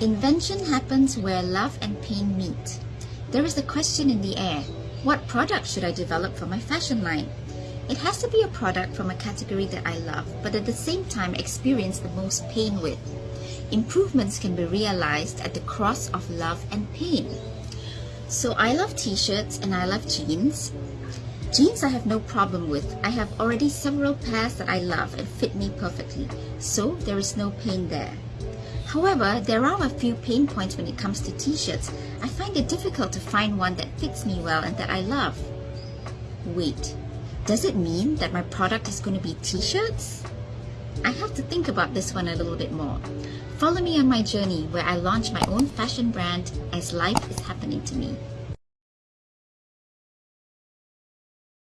Invention happens where love and pain meet. There is a question in the air. What product should I develop for my fashion line? It has to be a product from a category that I love, but at the same time experience the most pain with. Improvements can be realized at the cross of love and pain. So I love t-shirts and I love jeans. Jeans I have no problem with. I have already several pairs that I love and fit me perfectly, so there is no pain there. However, there are a few pain points when it comes to t-shirts. I find it difficult to find one that fits me well and that I love. Wait, does it mean that my product is going to be t-shirts? I have to think about this one a little bit more. Follow me on my journey where I launch my own fashion brand as life is happening to me.